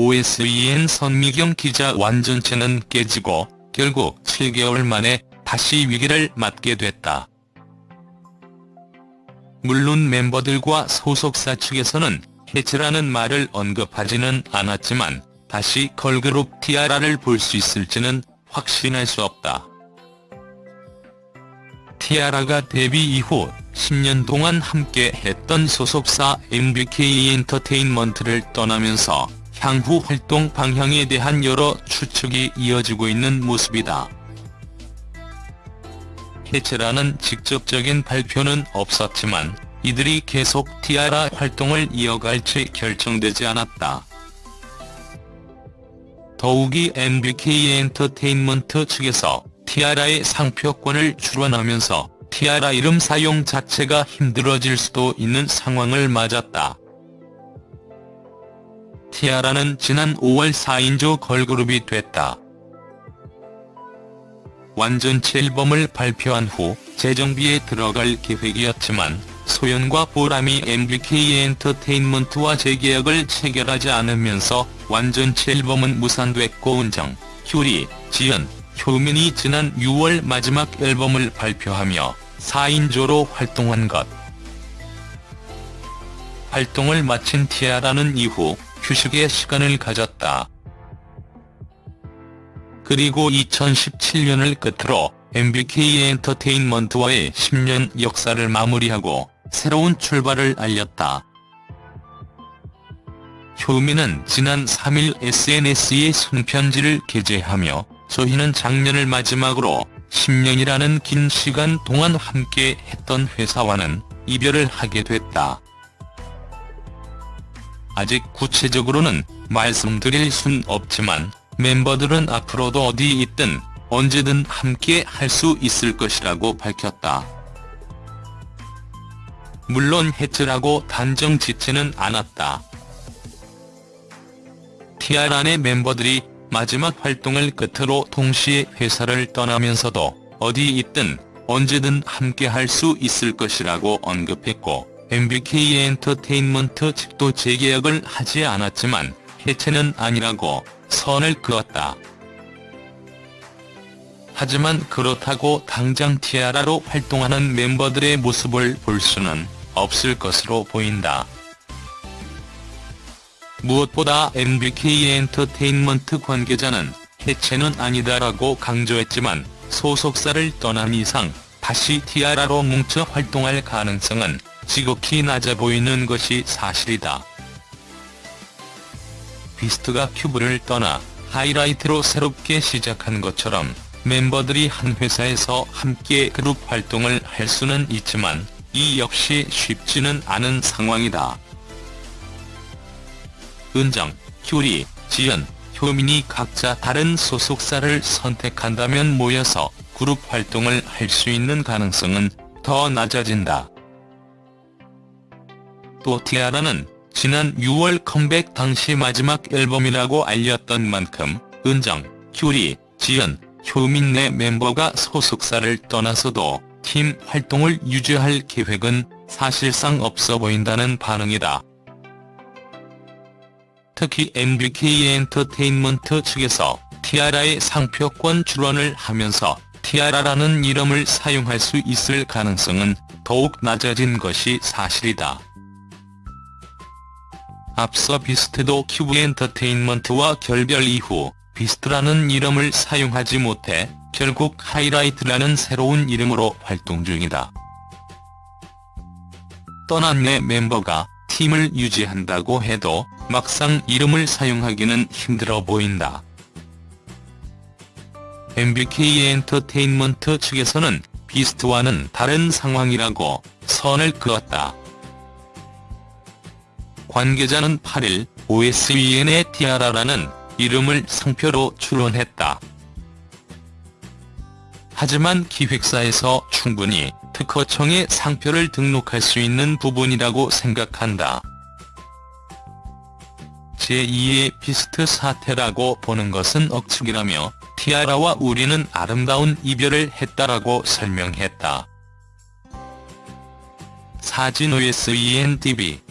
OSEN 선미경 기자 완전체는 깨지고 결국 7개월 만에 다시 위기를 맞게 됐다. 물론 멤버들과 소속사 측에서는 해체라는 말을 언급하지는 않았지만 다시 걸그룹 티아라를 볼 수 있을지는 확신할 수 없다. 티아라가 데뷔 이후 10년 동안 함께 했던 소속사 MBK 엔터테인먼트를 떠나면서 향후 활동 방향에 대한 여러 추측이 이어지고 있는 모습이다. 해체라는 직접적인 발표는 없었지만 이들이 계속 티아라 활동을 이어갈지 결정되지 않았다. 더욱이 MBK 엔터테인먼트 측에서 티아라의 상표권을 출원하면서 티아라 이름 사용 자체가 힘들어질 수도 있는 상황을 맞았다. 티아라는 지난 5월 4인조 걸그룹이 됐다. 완전체 앨범을 발표한 후 재정비에 들어갈 계획이었지만 소연과 보람이 MBK 엔터테인먼트와 재계약을 체결하지 않으면서 완전체 앨범은 무산됐고 은정, 효리, 지연, 효민이 지난 6월 마지막 앨범을 발표하며 4인조로 활동한 것. 활동을 마친 티아라는 이후 휴식의 시간을 가졌다. 그리고 2017년을 끝으로 MBK 엔터테인먼트와의 10년 역사를 마무리하고 새로운 출발을 알렸다. 효민은 지난 3일 SNS에 손편지를 게재하며 저희는 작년을 마지막으로 10년이라는 긴 시간 동안 함께 했던 회사와는 이별을 하게 됐다. 아직 구체적으로는 말씀드릴 순 없지만 멤버들은 앞으로도 어디 있든 언제든 함께 할 수 있을 것이라고 밝혔다. 물론 해체라고 단정 짓지는 않았다. 티아라 의 멤버들이 마지막 활동을 끝으로 동시에 회사를 떠나면서도 어디 있든 언제든 함께 할 수 있을 것이라고 언급했고 MBK 엔터테인먼트 측도 재계약을 하지 않았지만 해체는 아니라고 선을 그었다. 하지만 그렇다고 당장 티아라로 활동하는 멤버들의 모습을 볼 수는 없을 것으로 보인다. 무엇보다 MBK 엔터테인먼트 관계자는 해체는 아니다라고 강조했지만 소속사를 떠난 이상 다시 티아라로 뭉쳐 활동할 가능성은 지극히 낮아 보이는 것이 사실이다. 비스트가 큐브를 떠나 하이라이트로 새롭게 시작한 것처럼 멤버들이 한 회사에서 함께 그룹 활동을 할 수는 있지만 이 역시 쉽지는 않은 상황이다. 은정, 효리, 지연, 효민이 각자 다른 소속사를 선택한다면 모여서 그룹 활동을 할 수 있는 가능성은 더 낮아진다. 또 티아라는 지난 6월 컴백 당시 마지막 앨범이라고 알렸던 만큼 은정, 효리, 지연, 효민 내 멤버가 소속사를 떠나서도 팀 활동을 유지할 계획은 사실상 없어 보인다는 반응이다. 특히 MBK 엔터테인먼트 측에서 티아라의 상표권 출원을 하면서 티아라라는 이름을 사용할 수 있을 가능성은 더욱 낮아진 것이 사실이다. 앞서 비스트도 큐브 엔터테인먼트와 결별 이후 비스트라는 이름을 사용하지 못해 결국 하이라이트라는 새로운 이름으로 활동 중이다. 떠난 내 멤버가 팀을 유지한다고 해도 막상 이름을 사용하기는 힘들어 보인다. MBK 엔터테인먼트 측에서는 비스트와는 다른 상황이라고 선을 그었다. 관계자는 8일 OSEN의 티아라라는 이름을 상표로 출원했다. 하지만 기획사에서 충분히 특허청에 상표를 등록할 수 있는 부분이라고 생각한다. 제2의 비스트 사태라고 보는 것은 억측이라며 티아라와 우리는 아름다운 이별을 했다라고 설명했다. 사진 OSENTV